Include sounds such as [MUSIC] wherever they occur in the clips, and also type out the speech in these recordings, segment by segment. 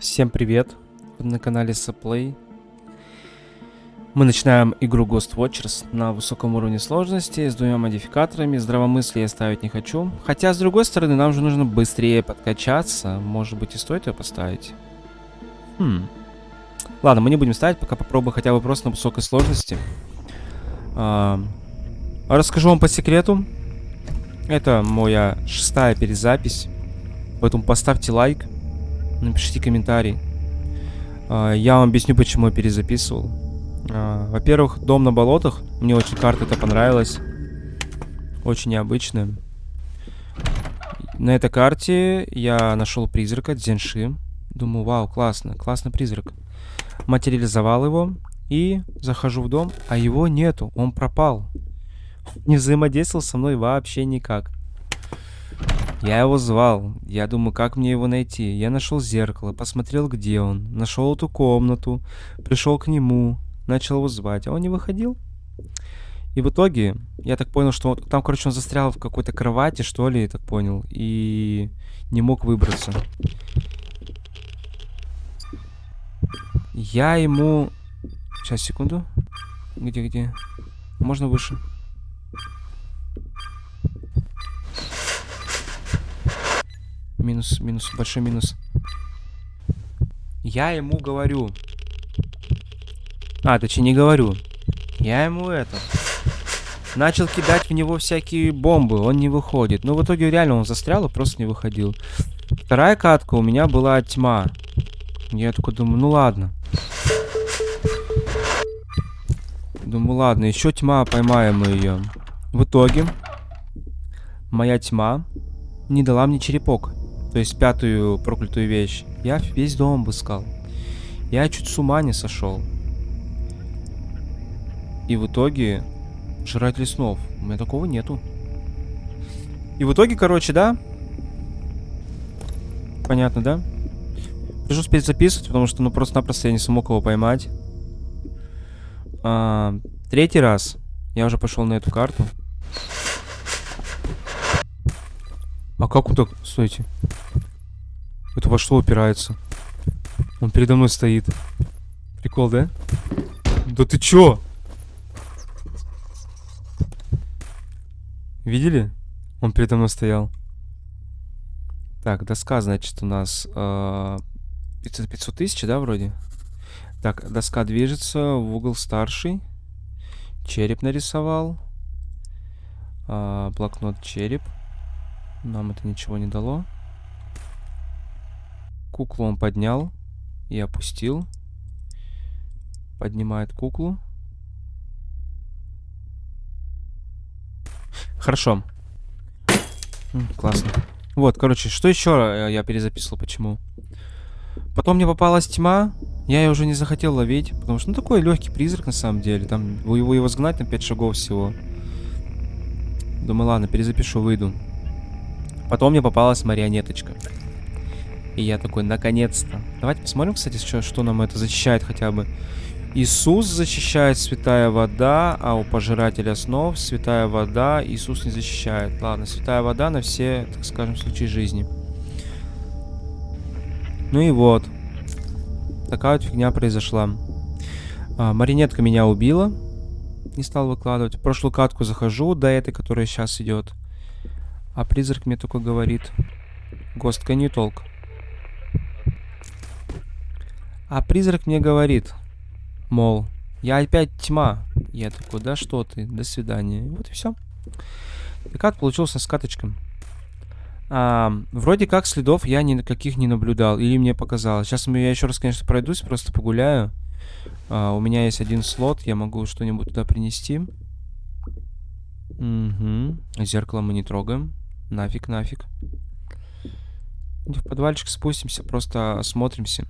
Всем привет! Вы на канале Saplay. Мы начинаем игру Ghost Watchers на высоком уровне сложности с двумя модификаторами. Здравомыслие ставить не хочу. Хотя, с другой стороны, нам же нужно быстрее подкачаться. Может быть, и стоит ее поставить? Хм. Ладно, мы не будем ставить, пока попробую хотя бы просто на высокой сложности. А, расскажу вам по секрету. Это моя шестая перезапись. Поэтому поставьте лайк напишите комментарий. А, я вам объясню, почему я перезаписывал. А, во-первых, дом на болотах. Мне очень карта это понравилась. Очень необычная. На этой карте я нашел призрака Дзенши. Думаю, вау, классно, классный призрак. Материализовал его и захожу в дом, а его нету, он пропал. Не взаимодействовал со мной вообще никак. Я его звал. Я думаю, как мне его найти. Я нашел зеркало, посмотрел, где он. Нашел эту комнату. Пришел к нему. Начал его звать. А он не выходил. И в итоге, я так понял, что там, короче, он застрял в какой-то кровати, что ли, я так понял. И не мог выбраться. Я ему... Сейчас, секунду. Где-где? Можно выше? Минус, минус, большой минус. Я ему говорю. А, точнее не говорю. Я ему это... Начал кидать в него всякие бомбы, он не выходит. Ну, в итоге реально он застрял и просто не выходил. Вторая катка у меня была тьма. Я такой думаю, ну ладно. Думаю, ладно, еще тьма, поймаем мы ее. В итоге, моя тьма не дала мне черепок. То есть пятую проклятую вещь. Я весь дом обыскал. Я чуть с ума не сошел. И в итоге... Жрать снов. У меня такого нету. И в итоге, короче, да? Понятно, да? Пришлось успеть записывать, потому что, ну, просто-напросто я не смог его поймать. А, третий раз я уже пошел на эту карту. А как он так... Стойте. Это во что упирается? Он передо мной стоит. Прикол, да? Да ты чё? Видели? Он передо мной стоял. Так, доска, значит, у нас э, 500, 500 тысяч, да, вроде? Так, доска движется в угол старший. Череп нарисовал. Э, блокнот череп. Нам это ничего не дало. Куклу он поднял и опустил. Поднимает куклу. Хорошо. классно. Вот, короче, что еще я перезаписывал, почему? Потом мне попалась тьма. Я ее уже не захотел ловить, потому что, ну, такой легкий призрак, на самом деле. Там его, его сгнать на 5 шагов всего. Думаю, ладно, перезапишу, выйду. Потом мне попалась марионеточка. И я такой, наконец-то. Давайте посмотрим, кстати, что, что нам это защищает хотя бы. Иисус защищает святая вода, а у пожирателя снов святая вода Иисус не защищает. Ладно, святая вода на все, так скажем, случаи жизни. Ну и вот. Такая вот фигня произошла. А, маринетка меня убила. Не стал выкладывать. В прошлую катку захожу, до этой, которая сейчас идет. А призрак мне только говорит. Гостка не толк. А призрак мне говорит, мол, я опять тьма. Я такой, да что ты, до свидания. Вот и все. И как получился с каточком. А, вроде как следов я никаких не наблюдал. Или мне показалось. Сейчас я еще раз, конечно, пройдусь, просто погуляю. А, у меня есть один слот, я могу что-нибудь туда принести. Угу. Зеркало мы не трогаем. Нафиг, нафиг. В подвальчик спустимся, просто осмотримся.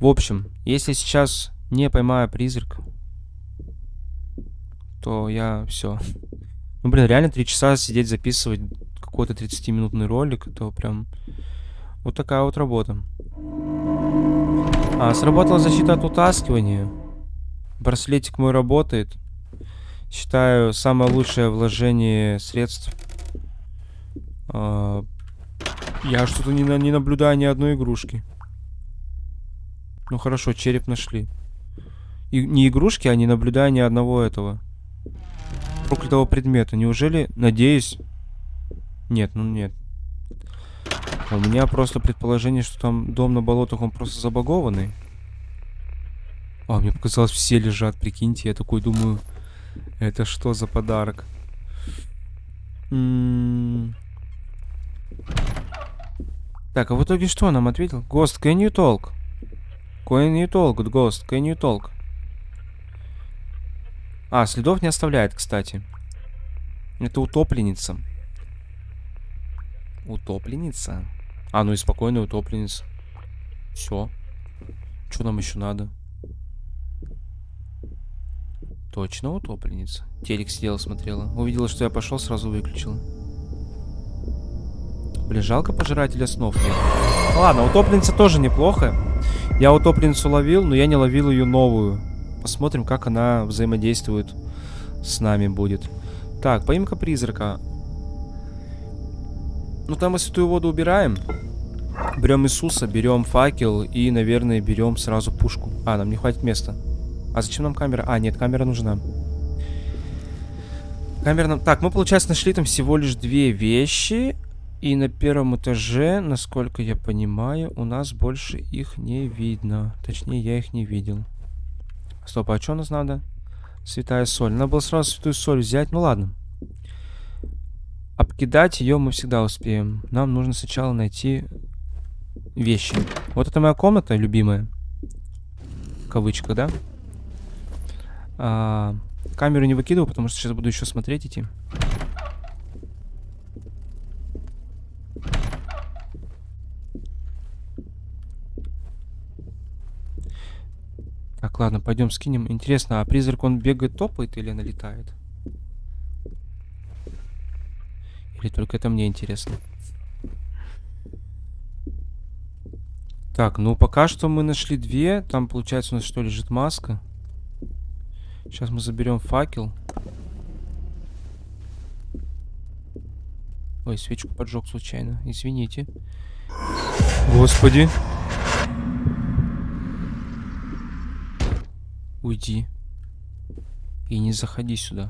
В общем, если сейчас не поймаю призрак, то я все. Ну, блин, реально три часа сидеть записывать какой-то 30-минутный ролик, это прям вот такая вот работа. А, сработала защита от утаскивания. Браслетик мой работает. Считаю, самое лучшее вложение средств. А, Я что-то не, не наблюдаю ни одной игрушки. Ну хорошо, череп нашли. И, не игрушки, а не наблюдаю ни одного этого. Проклятого предмета. Неужели, надеюсь... Нет, ну нет. У меня просто предположение, что там дом на болотах, он просто забагованный. А, мне показалось, все лежат, прикиньте. Я такой думаю, это что за подарок? М -м так, а в итоге что нам ответил? Ghost, can you talk? Can you talk, Ghost, can you talk? А, следов не оставляет, кстати. Это утопленница. Утопленница? А, ну и спокойная утопленница. Все. Что нам еще надо? Точно утопленница. Телек сидела, смотрела. Увидела, что я пошел, сразу выключила. Блин, жалко пожирателя снов. Ладно, утопленница тоже неплохо. Я утопленницу ловил, но я не ловил ее новую. Посмотрим, как она взаимодействует с нами будет. Так, поимка призрака. Ну, там мы святую воду убираем. Берем Иисуса, берем факел и, наверное, берем сразу пушку. А, нам не хватит места. А зачем нам камера? А, нет, камера нужна. Камера нам... Так, мы, получается, нашли там всего лишь две вещи. И на первом этаже, насколько я понимаю, у нас больше их не видно. Точнее, я их не видел. Стоп, а что у нас надо? Святая соль. Надо было сразу святую соль взять. Ну ладно. Обкидать ее мы всегда успеем. Нам нужно сначала найти вещи. Вот это моя комната любимая. Кавычка, да? А, камеру не выкидываю, потому что сейчас буду еще смотреть идти. Так, ладно, пойдем скинем. Интересно, а призрак он бегает, топает или налетает? Или только это мне интересно? Так, ну пока что мы нашли две. Там, получается, у нас что, лежит маска? Сейчас мы заберем факел. Ой, свечку поджег случайно. Извините. Господи. Уйди. И не заходи сюда.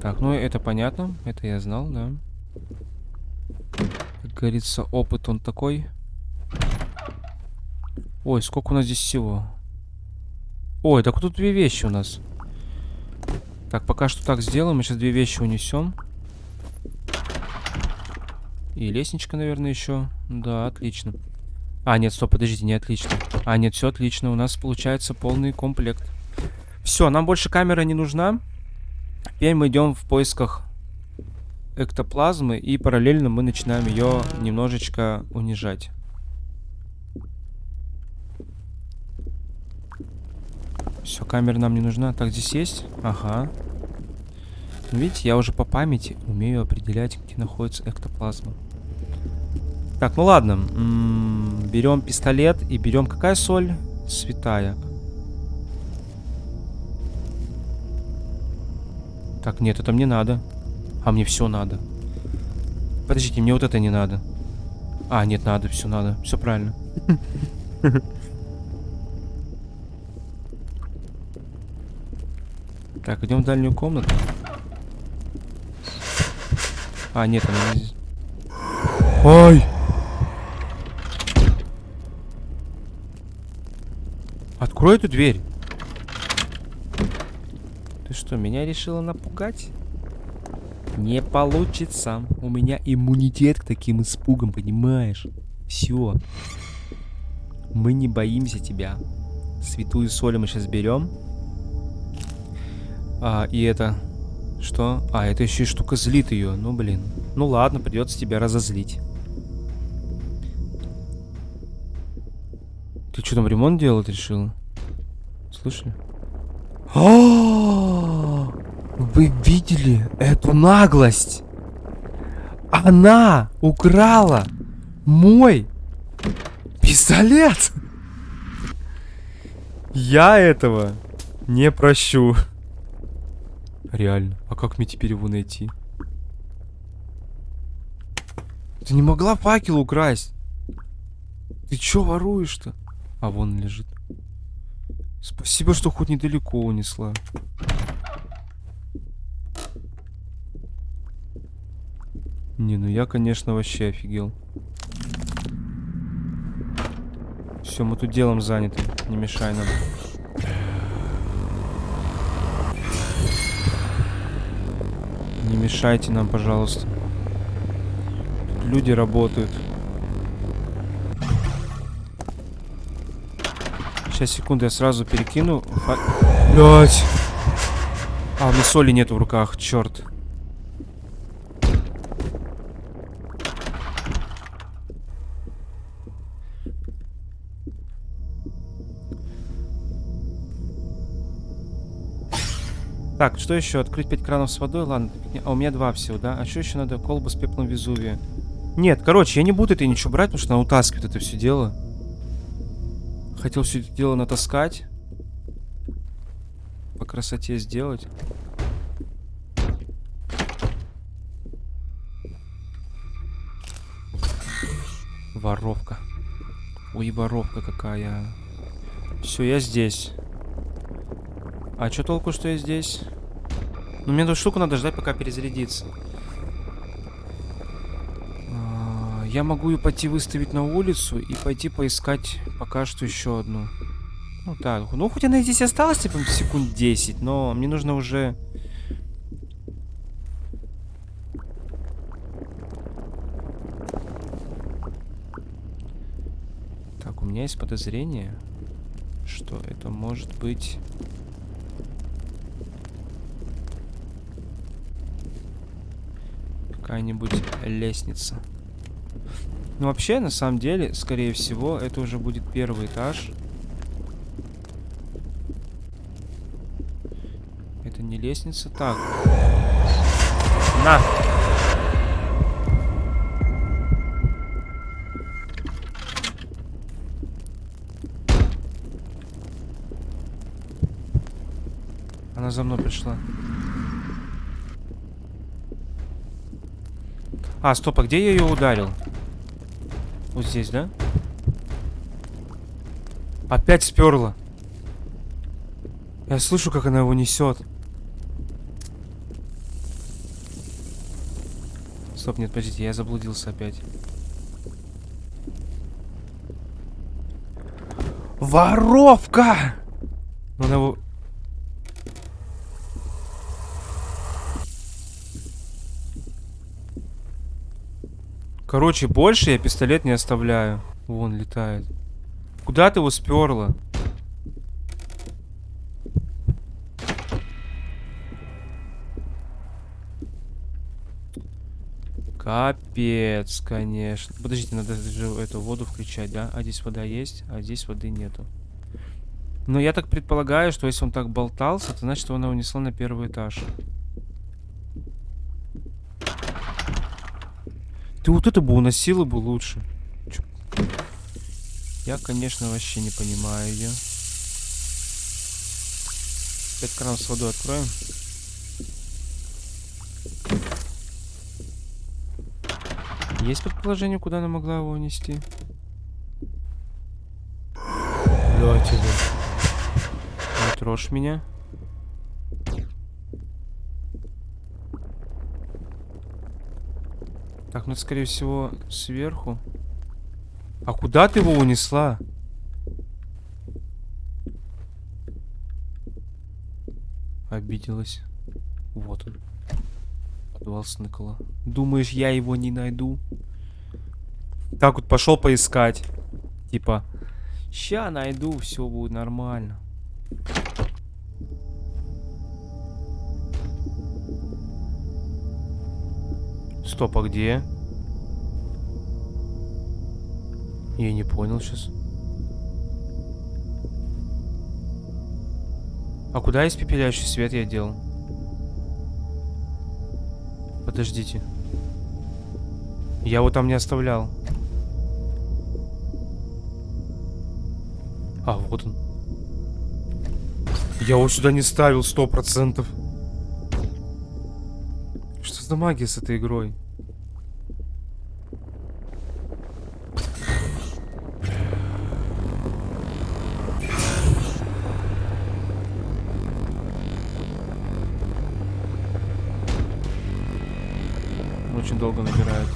Так, ну это понятно. Это я знал, да. Как говорится, опыт он такой. Ой, сколько у нас здесь всего. Ой, так тут две вещи у нас. Так, пока что так сделаем. Мы сейчас две вещи унесем. И лестничка, наверное, еще. Да, отлично. А, нет, стоп, подождите, не отлично. А, нет, все отлично. У нас получается полный комплект. Все, нам больше камера не нужна. Теперь мы идем в поисках эктоплазмы. И параллельно мы начинаем ее немножечко унижать. Все, камера нам не нужна. Так, здесь есть? Ага. Видите, я уже по памяти умею определять, где находится эктоплазма. Так, ну ладно. берем пистолет и берем какая соль? Святая. Так, нет, это мне надо. А мне все надо. Подождите, мне вот это не надо. А, нет, надо, все надо. Все правильно. Так, идем в дальнюю комнату. А, нет, она здесь. Ой! Открой эту дверь. Ты что, меня решила напугать? Не получится. У меня иммунитет к таким испугам, понимаешь? Все. Мы не боимся тебя. Святую соль мы сейчас берем. А, и это... Что? А, это еще и штука злит ее. Ну, блин. Ну ладно, придется тебя разозлить. Что там ремонт делать решила? Слышали? О, вы видели эту наглость? Она украла мой пистолет. Я этого не прощу. Реально. А как мне теперь его найти? Ты не могла факел украсть? Ты чё воруешь-то? А вон он лежит. Спасибо, что хоть недалеко унесла. Не, ну я, конечно, вообще офигел. Все, мы тут делом заняты. Не мешай нам. Не мешайте нам, пожалуйста. Тут люди работают. Сейчас, секунду, я сразу перекину. Блять! А, у меня соли нет в руках, черт. Так, что еще? Открыть 5 кранов с водой? Ладно. А у меня два всего, да? А что еще надо? Колба с пеплом Везувия. Нет, короче, я не буду это ничего брать, потому что она утаскивает это все дело. Хотел все это дело натаскать. По красоте сделать. Воровка. Ой, воровка какая. Все, я здесь. А что толку, что я здесь? Ну, мне эту штуку надо ждать, пока перезарядится. Я могу ее пойти выставить на улицу и пойти поискать пока что еще одну. Ну так, ну хоть она здесь осталась, типа, секунд 10, но мне нужно уже... Так, у меня есть подозрение, что это может быть... какая-нибудь лестница. Ну, вообще, на самом деле, скорее всего, это уже будет первый этаж. Это не лестница. Так. На! Она за мной пришла. А, стоп, а где я ее ударил? Вот здесь, да? Опять сперла. Я слышу, как она его несет. Стоп, нет, подождите, я заблудился опять. Воровка! Ну, она его Короче, больше я пистолет не оставляю. Вон летает. Куда ты его сперла? Капец, конечно. Подождите, надо же эту воду включать, да? А здесь вода есть, а здесь воды нету. Но я так предполагаю, что если он так болтался, то значит он его унесла на первый этаж. Ты вот это бы уносила бы лучше. Чё? Я, конечно, вообще не понимаю ее. Пять кран с водой откроем. Есть предположение, куда она могла его унести? Бля, тебе. Не трожь меня. Ну это, скорее всего, сверху. А куда ты его унесла? Обиделась. Вот он. Подвал Сныкала. Думаешь, я его не найду? Так вот пошел поискать. Типа, ща найду, все будет нормально. Стоп, а где? Я не понял сейчас. А куда испепеляющий свет я делал? Подождите. Я его там не оставлял. А, вот он. Я его сюда не ставил, сто процентов. Что за магия с этой игрой? Очень долго набирают.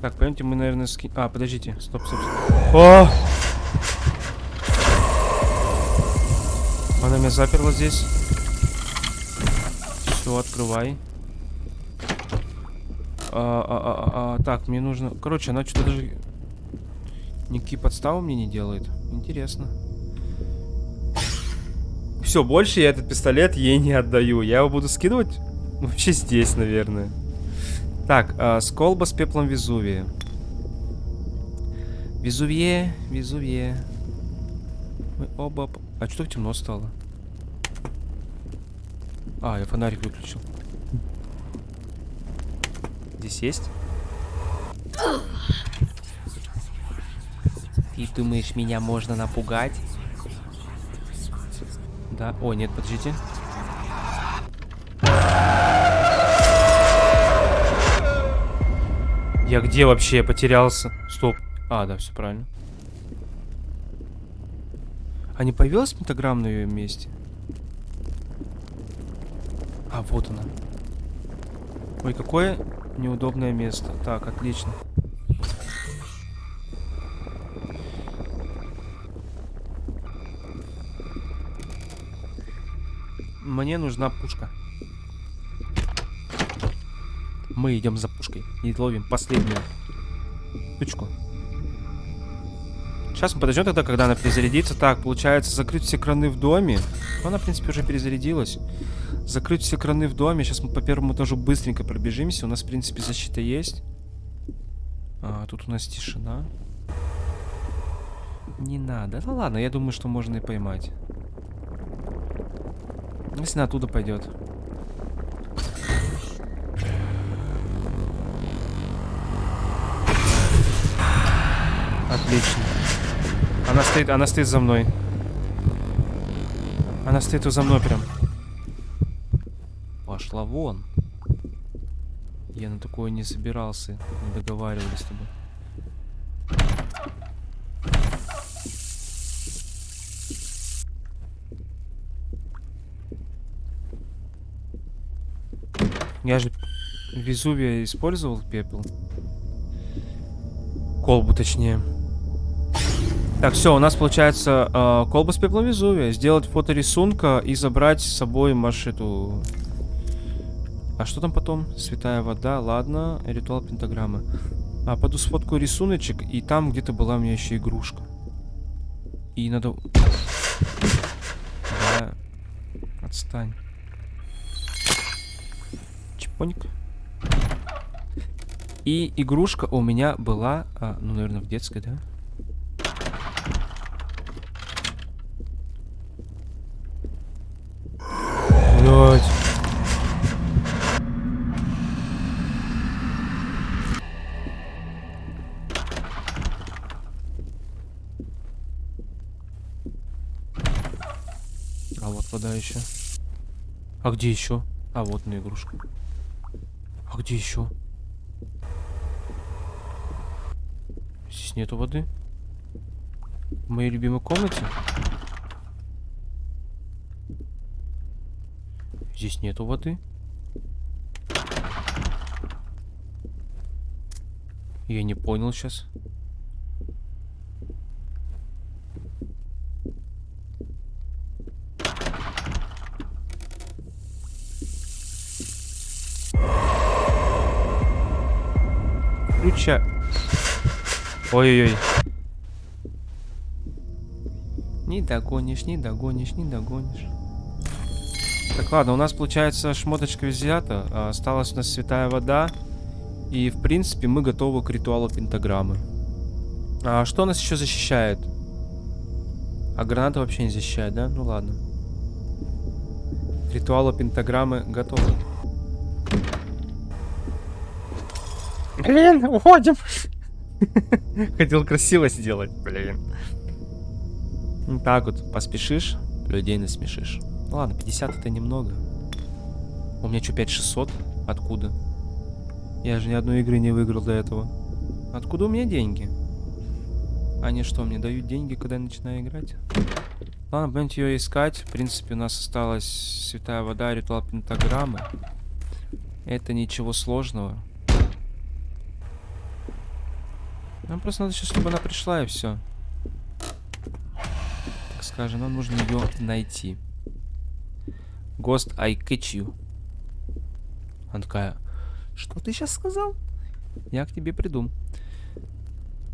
Так, пойдемте, мы, наверное, ски... А, подождите. Стоп, стоп, стоп. О! Она меня заперла здесь. Все, открывай. А, а, а, а, так, мне нужно... Короче, она что-то даже... Никакие подставы мне не делает. Интересно. Все, больше я этот пистолет ей не отдаю. Я его буду скидывать вообще здесь, наверное. Так, э, сколба с пеплом Везувия. Везувье, Везувье. Мы оба... А что темно стало? А, я фонарик выключил. Здесь есть? Ты думаешь, меня можно напугать? Да. О, нет, подождите. Я где вообще потерялся? Стоп. А, да, все правильно. А не появилась пентаграмма на ее месте? А, вот она. Ой, какое неудобное место. Так, отлично. Мне нужна пушка. Мы идем за пушкой и ловим последнюю штучку. Сейчас мы подождем тогда, когда она перезарядится. Так, получается, закрыть все краны в доме. Она, в принципе, уже перезарядилась. Закрыть все краны в доме. Сейчас мы по первому этажу быстренько пробежимся. У нас, в принципе, защита есть. А, тут у нас тишина. Не надо. Ну ладно, я думаю, что можно и поймать. Если оттуда пойдет. Отлично. Она стоит, она стоит за мной. Она стоит за мной прям. Пошла вон. Я на такое не собирался. Не договаривались с тобой. Я же Везувия использовал пепел. Колбу точнее. Так, все, у нас получается э, колба с пеплом Везувия. Сделать фото рисунка и забрать с собой маршруту. А что там потом? Святая вода, ладно. Ритуал пентаграммы. А, пойду сфоткаю рисуночек, и там где-то была у меня еще игрушка. И надо... Да. Отстань. Чпоник. И игрушка у меня была, а, ну, наверное, в детской, да? Блять. А вот вода еще. А где еще? А вот на игрушку. А где еще? Здесь нету воды. В моей любимой комнате? Здесь нету воды. Я не понял сейчас. Ключа. Ой-ой-ой. Не догонишь, не догонишь, не догонишь. Так, ладно, у нас получается шмоточка взята. А, осталась у нас святая вода. И, в принципе, мы готовы к ритуалу пентаграммы. А что нас еще защищает? А граната вообще не защищает, да? Ну ладно. К ритуалу пентаграммы готовы. Блин, уходим. [LAUGHS] Хотел красиво сделать, блин. Так вот, поспешишь, людей насмешишь. Ну ладно, 50 это немного. У меня что, 5600? Откуда? Я же ни одной игры не выиграл до этого. Откуда у меня деньги? Они что, мне дают деньги, когда я начинаю играть? Ладно, будем ее искать. В принципе, у нас осталась святая вода, ритуал пентаграммы. Это ничего сложного. Нам просто надо сейчас, чтобы она пришла и все. Так скажем, нам нужно ее найти. Ghost, I catch you. Она такая, что ты сейчас сказал? Я к тебе приду.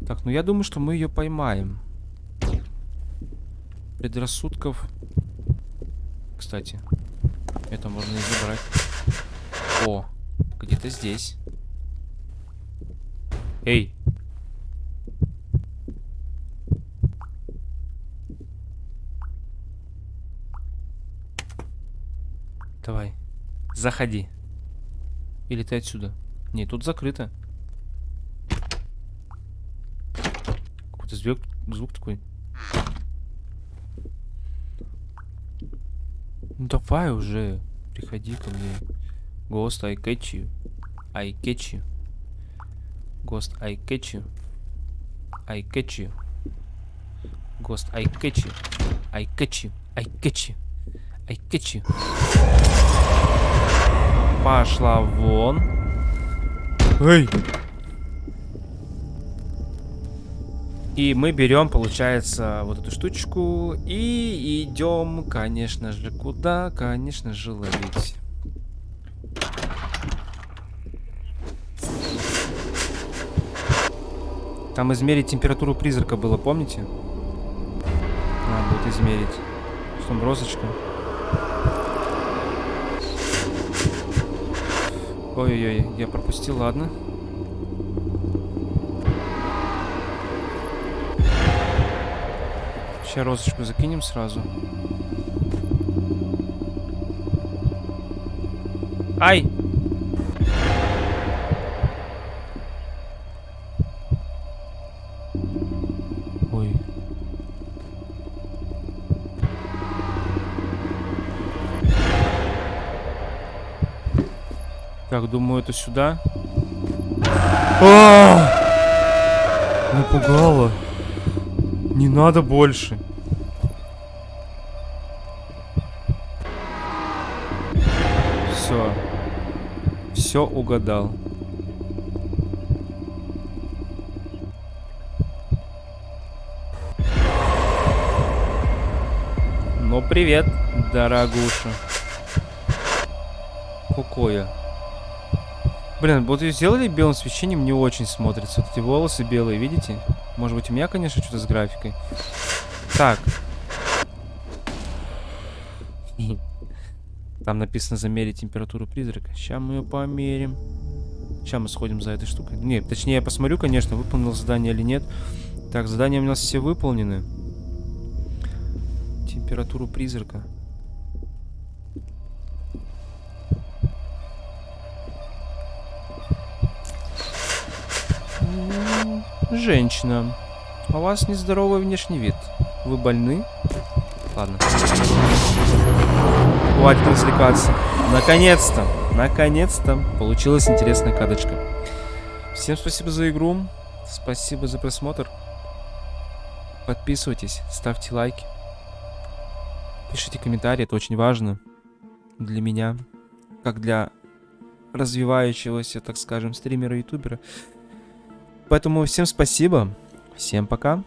Так, ну я думаю, что мы ее поймаем. Предрассудков. Кстати, это можно и забрать. О, где-то здесь. Эй, Давай. Заходи. Или ты отсюда? Не, тут закрыто. Какой-то звук, звук такой. Ну давай уже. Приходи ко мне. Ghost, I catch you. I catch you. Ghost, I catch you. I catch you. Ghost, I catch you. I catch you. I catch you. I catch you. Пошла вон. Эй! И мы берем, получается, вот эту штучку и идем, конечно же, куда? Конечно же, ловить. Там измерить температуру призрака было, помните? Надо будет измерить. Что там, розочка? Ой-ой-ой, я пропустил, ладно. Сейчас розочку закинем сразу. Ай! Так, думаю, это сюда. А! Напугало. Не надо больше. Все. Все угадал. Ну, привет, дорогуша. Какое? Блин, вот ее сделали белым свечением, не очень смотрится. Вот эти волосы белые, видите? Может быть, у меня, конечно, что-то с графикой. Так. Там написано замерить температуру призрака. Сейчас мы ее померим. Сейчас мы сходим за этой штукой. Нет, точнее, я посмотрю, конечно, выполнил задание или нет. Так, задания у нас все выполнены. Температуру призрака. Женщина, у вас нездоровый внешний вид. Вы больны? Ладно. Хватит развлекаться. Наконец-то, наконец-то получилась интересная кадочка. Всем спасибо за игру. Спасибо за просмотр. Подписывайтесь, ставьте лайки. Пишите комментарии, это очень важно для меня, как для развивающегося, так скажем, стримера-ютубера. Поэтому всем спасибо. Всем пока.